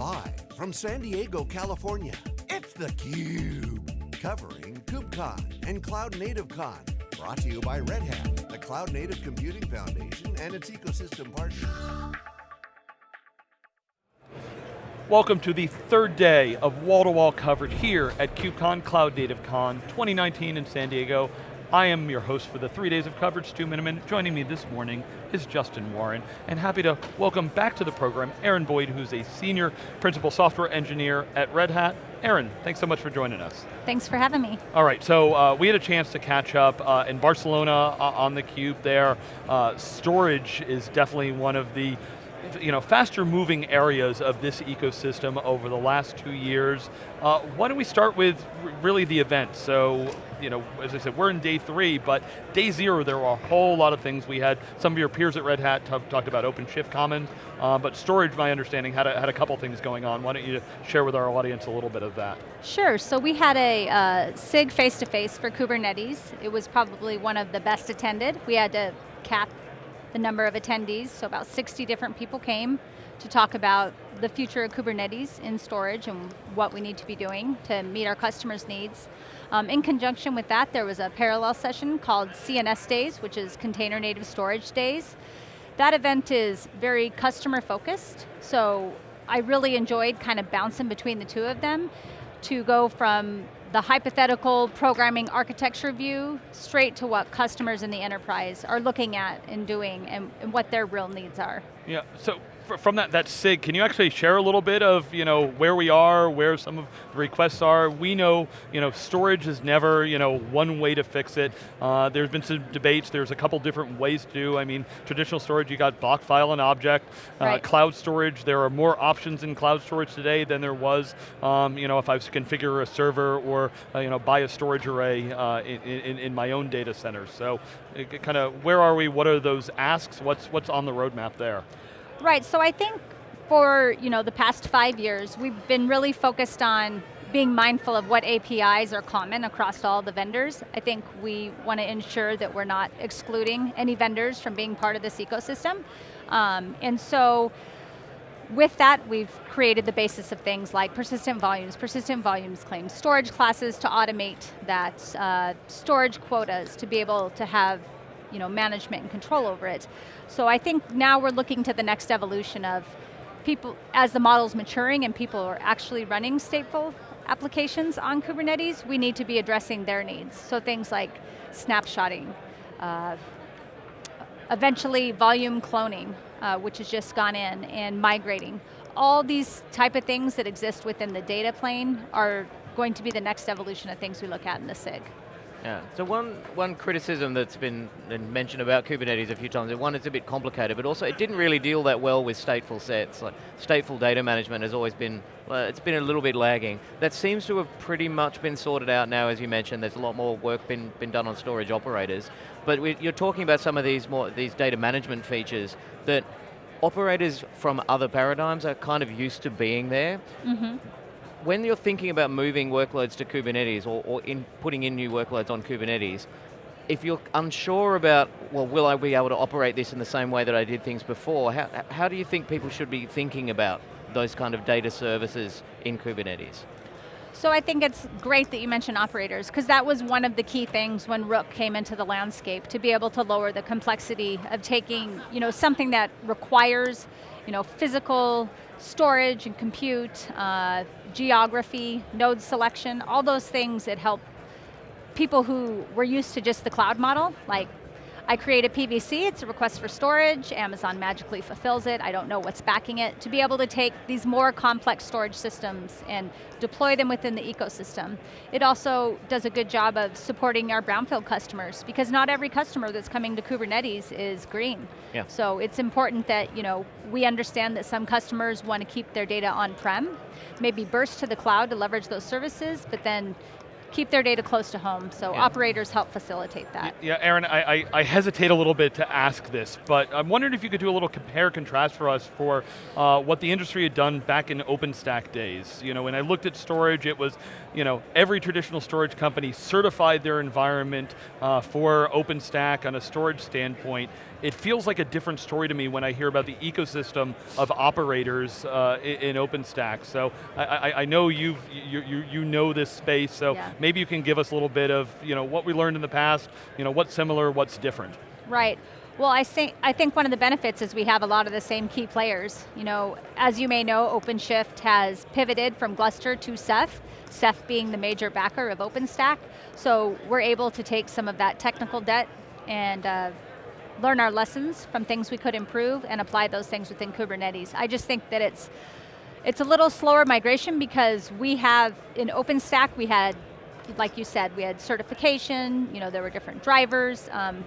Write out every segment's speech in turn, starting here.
Live from San Diego, California, it's theCUBE. Covering KubeCon and Cloud Native Con. Brought to you by Red Hat, the Cloud Native Computing Foundation and its ecosystem partners. Welcome to the third day of wall-to-wall -wall coverage here at KubeCon Cloud Native Con 2019 in San Diego. I am your host for the three days of coverage, Stu Miniman. Joining me this morning is Justin Warren, and happy to welcome back to the program Erin Boyd, who's a Senior Principal Software Engineer at Red Hat. Aaron, thanks so much for joining us. Thanks for having me. All right, so uh, we had a chance to catch up uh, in Barcelona uh, on the Cube there. Uh, storage is definitely one of the you know, faster moving areas of this ecosystem over the last two years. Uh, why don't we start with really the event? So, you know, as I said, we're in day three, but day zero there were a whole lot of things. We had some of your peers at Red Hat talked about OpenShift Commons, uh, but storage, my understanding, had a, had a couple things going on. Why don't you share with our audience a little bit of that? Sure, so we had a uh, SIG face-to-face -face for Kubernetes. It was probably one of the best attended. We had to cap the number of attendees, so about 60 different people came to talk about the future of Kubernetes in storage and what we need to be doing to meet our customers' needs. Um, in conjunction with that, there was a parallel session called CNS Days, which is Container Native Storage Days. That event is very customer focused, so I really enjoyed kind of bouncing between the two of them to go from the hypothetical programming architecture view straight to what customers in the enterprise are looking at and doing and, and what their real needs are. Yeah, so from that, that SIG, can you actually share a little bit of you know, where we are, where some of the requests are? We know you know, storage is never you know, one way to fix it. Uh, there's been some debates, there's a couple different ways to do. I mean, traditional storage, you got block, file, and object. Uh, right. Cloud storage, there are more options in cloud storage today than there was um, you know, if I was to configure a server or uh, you know, buy a storage array uh, in, in, in, my own data centers. So, kind of, where are we, what are those asks, what's, what's on the roadmap there? Right, so I think for you know, the past five years, we've been really focused on being mindful of what APIs are common across all the vendors. I think we want to ensure that we're not excluding any vendors from being part of this ecosystem. Um, and so, with that, we've created the basis of things like persistent volumes, persistent volumes claims, storage classes to automate that, uh, storage quotas to be able to have you know, management and control over it. So I think now we're looking to the next evolution of people, as the model's maturing and people are actually running stateful applications on Kubernetes, we need to be addressing their needs. So things like snapshotting, uh, eventually volume cloning, uh, which has just gone in, and migrating. All these type of things that exist within the data plane are going to be the next evolution of things we look at in the SIG. Yeah, so one, one criticism that's been mentioned about Kubernetes a few times, one, it's a bit complicated, but also it didn't really deal that well with stateful sets. Like stateful data management has always been, well, it's been a little bit lagging. That seems to have pretty much been sorted out now, as you mentioned, there's a lot more work been, been done on storage operators. But we, you're talking about some of these more, these data management features that operators from other paradigms are kind of used to being there. Mm -hmm when you're thinking about moving workloads to Kubernetes or, or in putting in new workloads on Kubernetes, if you're unsure about, well, will I be able to operate this in the same way that I did things before, how, how do you think people should be thinking about those kind of data services in Kubernetes? So I think it's great that you mentioned operators, because that was one of the key things when Rook came into the landscape, to be able to lower the complexity of taking you know, something that requires you know, physical storage and compute, uh, geography, node selection, all those things that help people who were used to just the cloud model, like I create a PVC, it's a request for storage, Amazon magically fulfills it, I don't know what's backing it, to be able to take these more complex storage systems and deploy them within the ecosystem. It also does a good job of supporting our brownfield customers, because not every customer that's coming to Kubernetes is green. Yeah. So it's important that you know, we understand that some customers want to keep their data on-prem, maybe burst to the cloud to leverage those services, but then keep their data close to home. So Yeah. operators help facilitate that. Yeah, Erin, I, I, I hesitate a little bit to ask this, but I'm wondering if you could do a little compare contrast for us for uh, what the industry had done back in OpenStack days. You know, when I looked at storage, it was, you know, every traditional storage company certified their environment uh, for OpenStack on a storage standpoint. It feels like a different story to me when I hear about the ecosystem of operators uh, in, in OpenStack. So I, I, I know you've, you, you, you know this space, so Yeah. maybe you can give us a little bit of you know, what we learned in the past, you know, what's similar, what's different. Right. Well, I think, I think one of the benefits is we have a lot of the same key players. You know, as you may know, OpenShift has pivoted from Gluster to Ceph, Ceph being the major backer of OpenStack. So we're able to take some of that technical debt and uh, learn our lessons from things we could improve and apply those things within Kubernetes. I just think that it's, it's a little slower migration because we have, in OpenStack, we had, like you said, we had certification, you know, there were different drivers, um,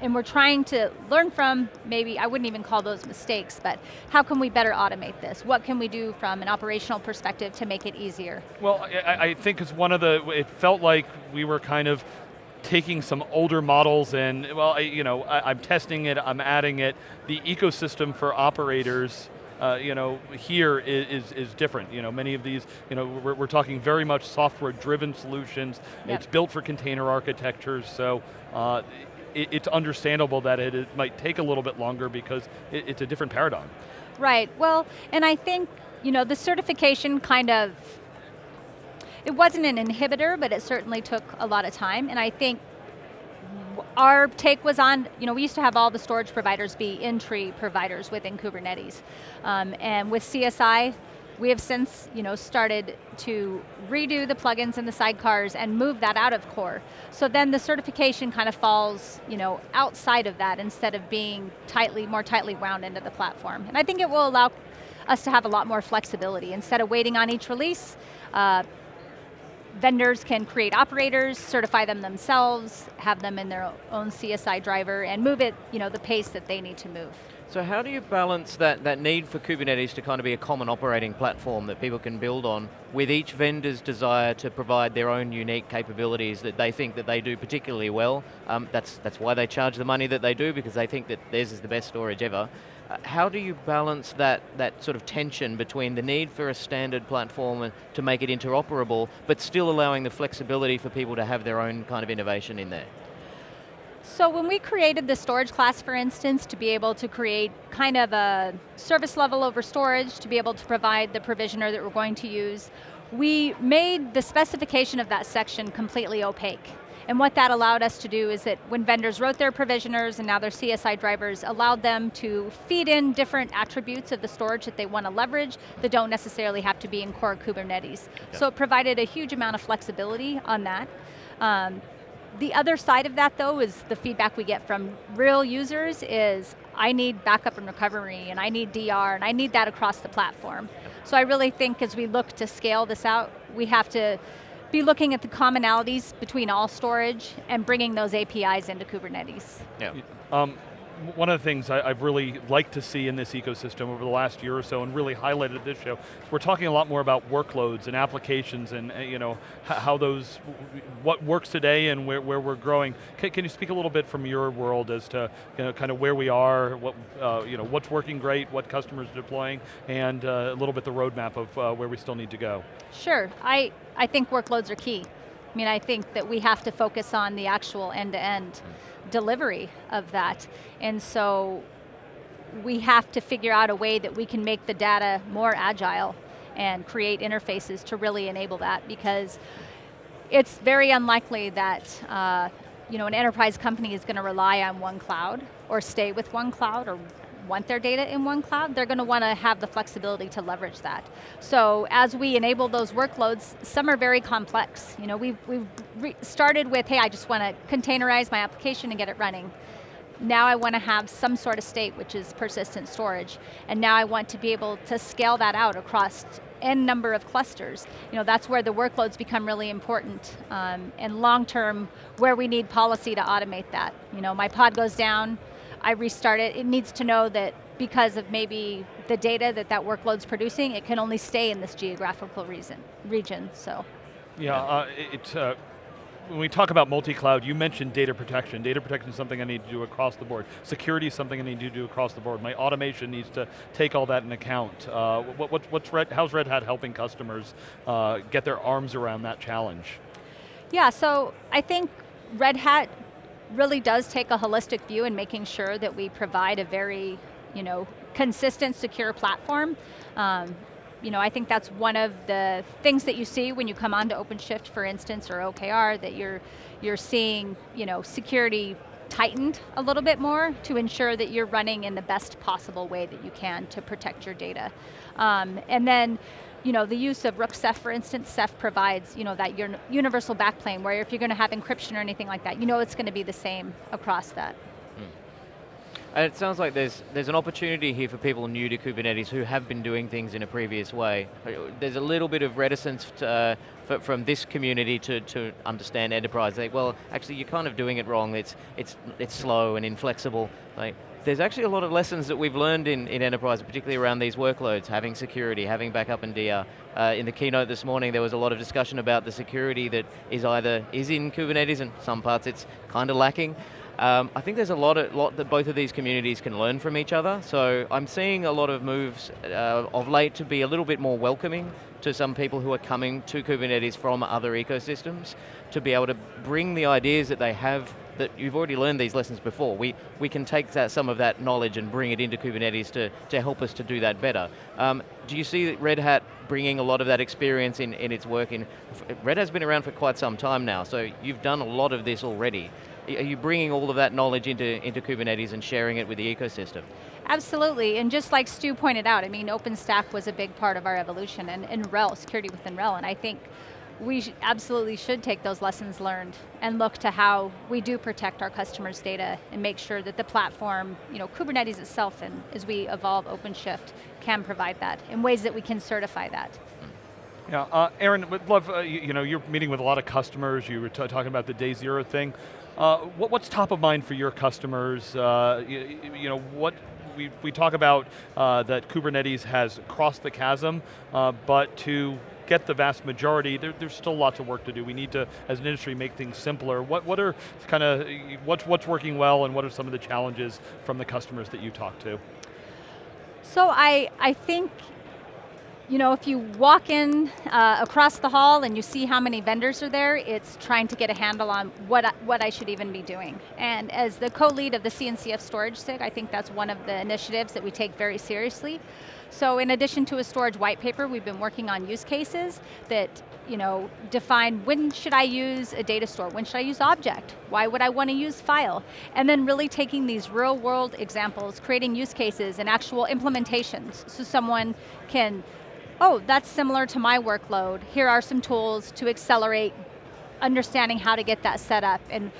and we're trying to learn from, maybe, I wouldn't even call those mistakes, but how can we better automate this? What can we do from an operational perspective to make it easier? Well, I, I think it's one of the, it felt like we were kind of taking some older models and, well, I, you know, I, I'm testing it, I'm adding it. The ecosystem for operators uh, you know, here is, is, is different. You know, many of these, you know, we're, we're talking very much software-driven solutions. Yep. It's built for container architectures, so uh, it, it's understandable that it, it might take a little bit longer because it, it's a different paradigm. Right, well, and I think, you know, the certification kind of, it wasn't an inhibitor, but it certainly took a lot of time, and I think our take was on, you know, we used to have all the storage providers be in-tree providers within Kubernetes. Um, and with CSI, we have since, you know, started to redo the plugins and the sidecars and move that out of core. So then the certification kind of falls, you know, outside of that instead of being tightly, more tightly wound into the platform. And I think it will allow us to have a lot more flexibility. Instead of waiting on each release, uh, vendors can create operators, certify them themselves, have them in their own CSI driver, and move it, you know, the pace that they need to move. So how do you balance that, that need for Kubernetes to kind of be a common operating platform that people can build on with each vendor's desire to provide their own unique capabilities that they think that they do particularly well? Um, that's, that's why they charge the money that they do because they think that theirs is the best storage ever. Uh, how do you balance that, that sort of tension between the need for a standard platform to make it interoperable, but still allowing the flexibility for people to have their own kind of innovation in there? So when we created the storage class, for instance, to be able to create kind of a service level over storage, to be able to provide the provisioner that we're going to use, we made the specification of that section completely opaque. And what that allowed us to do is that when vendors wrote their provisioners and now their CSI drivers, allowed them to feed in different attributes of the storage that they want to leverage that don't necessarily have to be in core Kubernetes. So it provided a huge amount of flexibility on that. Um, the other side of that though is the feedback we get from real users is, I need backup and recovery and I need DR and I need that across the platform. So I really think as we look to scale this out, we have to be looking at the commonalities between all storage and bringing those APIs into Kubernetes. Yeah. Um, one of the things I, I've really liked to see in this ecosystem over the last year or so and really highlighted at this show, we're talking a lot more about workloads and applications and uh, you know, how those, what works today and where, where we're growing. Can, can you speak a little bit from your world as to you know, kind of where we are, what, uh, you know, what's working great, what customers are deploying, and uh, a little bit the roadmap of uh, where we still need to go? Sure, I, I think workloads are key. I mean, I think that we have to focus on the actual end-to-end delivery of that. And so we have to figure out a way that we can make the data more agile and create interfaces to really enable that because it's very unlikely that uh, you know, an enterprise company is going to rely on one cloud or stay with one cloud or want their data in one cloud, they're going to want to have the flexibility to leverage that. So as we enable those workloads, some are very complex. You know, we've, we've started with, hey, I just want to containerize my application and get it running. Now I want to have some sort of state, which is persistent storage. And now I want to be able to scale that out across n number of clusters. You know, that's where the workloads become really important. Um, and long term, where we need policy to automate that. You know, my pod goes down, I restart it, it needs to know that because of maybe the data that that workload's producing, it can only stay in this geographical reason, region, so. Yeah, uh, it's, uh, when we talk about multi-cloud, you mentioned data protection. Data protection is something I need to do across the board. Security is something I need to do across the board. My automation needs to take all that in account. Uh, what, what, what's Red, how's Red Hat helping customers uh, get their arms around that challenge? Yeah, so I think Red Hat really does take a holistic view in making sure that we provide a very, you know, consistent, secure platform. Um, you know, I think that's one of the things that you see when you come onto OpenShift, for instance, or OKD, that you're, you're seeing, you know, security tightened a little bit more to ensure that you're running in the best possible way that you can to protect your data. Um, and then, you know, the use of Rook Ceph, for instance, Ceph provides, you know, that universal backplane where if you're going to have encryption or anything like that, you know it's going to be the same across that. And it sounds like there's there's an opportunity here for people new to Kubernetes who have been doing things in a previous way. There's a little bit of reticence to, uh, from this community to, to understand enterprise. Well, actually, you're kind of doing it wrong. It's it's it's slow and inflexible. Like, there's actually a lot of lessons that we've learned in, in enterprise, particularly around these workloads, having security, having backup and DR. Uh, in the keynote this morning, there was a lot of discussion about the security that is either is in Kubernetes and some parts it's kind of lacking. Um, I think there's a lot, of, lot that both of these communities can learn from each other, so I'm seeing a lot of moves uh, of late to be a little bit more welcoming to some people who are coming to Kubernetes from other ecosystems, to be able to bring the ideas that they have that you've already learned these lessons before. We, we can take that, some of that knowledge and bring it into Kubernetes to, to help us to do that better. Um, do you see Red Hat bringing a lot of that experience in, in its work? In, Red Hat's been around for quite some time now, so you've done a lot of this already. Are you bringing all of that knowledge into, into Kubernetes and sharing it with the ecosystem? Absolutely, and just like Stu pointed out, I mean, OpenStack was a big part of our evolution, and, and RHEL, security within RHEL, and I think we sh absolutely should take those lessons learned and look to how we do protect our customers' data and make sure that the platform, you know, Kubernetes itself, and as we evolve OpenShift, can provide that in ways that we can certify that. Yeah, uh, Erin, would love, uh, you, you, know, you're meeting with a lot of customers, you were talking about the day zero thing. Uh, what, what's top of mind for your customers? Uh, you, you, know, what we, we talk about uh, that Kubernetes has crossed the chasm, uh, but to get the vast majority, there, there's still lots of work to do. We need to, as an industry, make things simpler. What, what are kind of, what's, what's working well and what are some of the challenges from the customers that you talk to? So I, I think you know, if you walk in uh, across the hall and you see how many vendors are there, it's trying to get a handle on what I, what I should even be doing. And as the co-lead of the CNCF storage SIG, I think that's one of the initiatives that we take very seriously. So in addition to a storage white paper, we've been working on use cases that you know, define when should I use a data store, when should I use object, why would I want to use file, and then really taking these real world examples, creating use cases and actual implementations so someone can oh, that's similar to my workload. Here are some tools to accelerate understanding how to get that set up. And,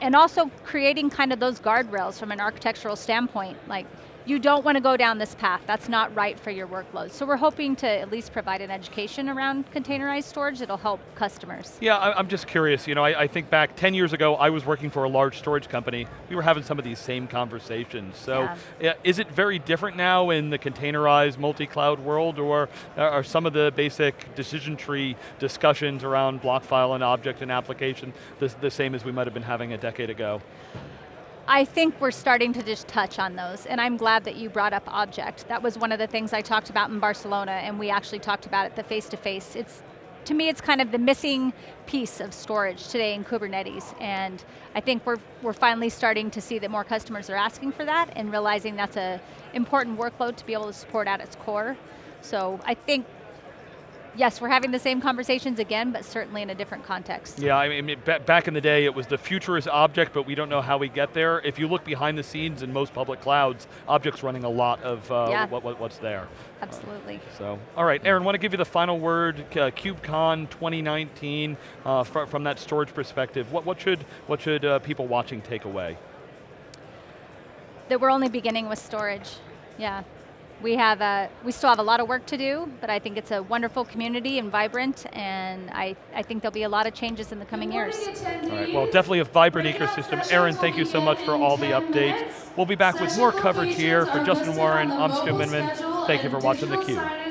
and also creating kind of those guardrails from an architectural standpoint. Like, you don't want to go down this path. That's not right for your workload. So we're hoping to at least provide an education around containerized storage that'll help customers. Yeah, I'm just curious. You know, I, I, think back 10 years ago, I was working for a large storage company. We were having some of these same conversations. So yeah. is it very different now in the containerized multi-cloud world or are some of the basic decision tree discussions around block file and object and application the, the same as we might have been having a decade ago? I think we're starting to just touch on those, and I'm glad that you brought up object. That was one of the things I talked about in Barcelona, and we actually talked about it the face-to-face. -face. It's to me, it's kind of the missing piece of storage today in Kubernetes, and I think we're, we're finally starting to see that more customers are asking for that and realizing that's an important workload to be able to support at its core. So I think yes, we're having the same conversations again, but certainly in a different context. Yeah, I mean, back in the day, it was the future is object, but we don't know how we get there. If you look behind the scenes in most public clouds, object's running a lot of uh, yeah. what, what, what's there. Absolutely. Uh, so, all right, Erin, want to give you the final word, uh, KubeCon 2019, uh, fr from that storage perspective. What, what should, what should uh, people watching take away? That we're only beginning with storage, yeah we have a, we still have a lot of work to do, but I think it's a wonderful community and vibrant, and I, I think there'll be a lot of changes in the coming years. All right, well, definitely a vibrant ecosystem. Erin, thank you so much for all the updates. We'll be back with more coverage here. For Justin Warren, I'm Stu Miniman. Thank you for watching theCUBE.